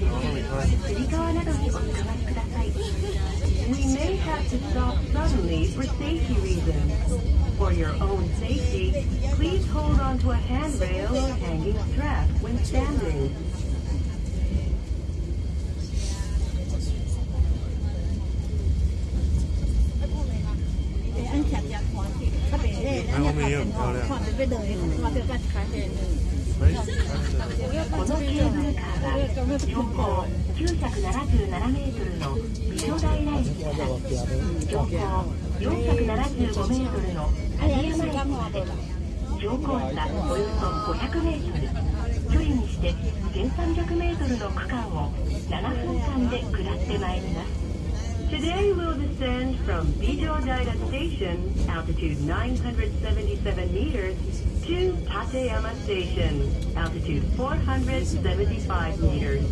We may have to stop suddenly for safety reasons. For your own safety, please hold onto a handrail or hanging strap when standing. I only am, このケーブルカーは標高977メートルの美女平駅から標高475メートルの立山駅まで標高差およそ500メートル距離にして1300メートルの区間を7分間で下ってまいります Today we'll descend from Bijodai Station, altitude 977 meters, to Tateyama Station, altitude 475 meters.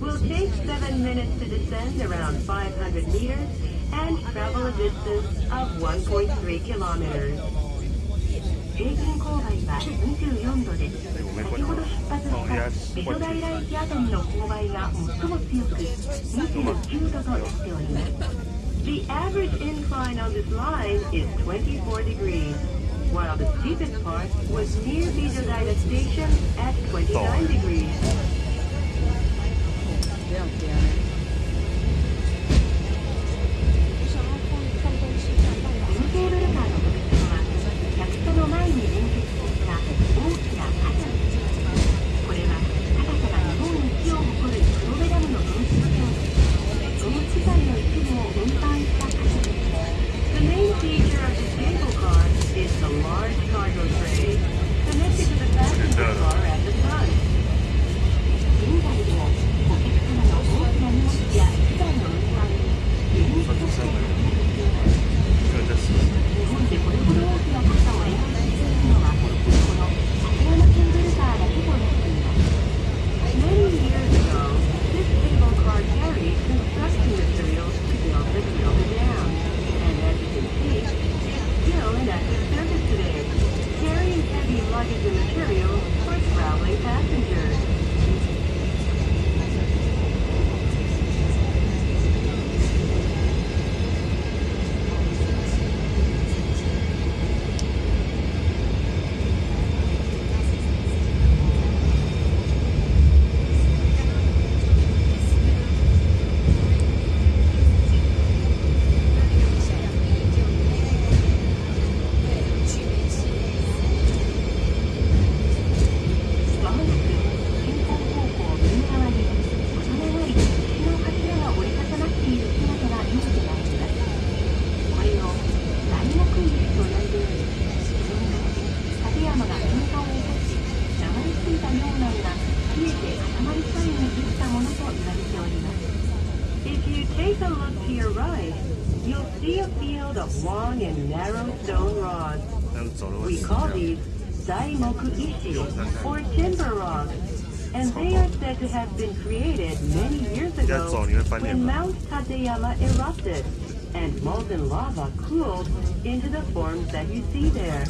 We'll take 7 minutes to descend around 500 meters and travel a distance of 1.3 kilometers. 平均勾配は24度で先ほど出発した美女平駅あたりの勾配が最も強く29度となっております The average incline on this line is 24 degrees while the steepest part was near Bijodaira Station at 29 degrees and materials for traveling passengers. on to your right, you'll see a field of long and narrow stone rods. We call these Zaimoku Ishi, or timber rods, and they are said to have been created many years ago when Mount Tateyama erupted and molten lava cooled into the forms that you see there.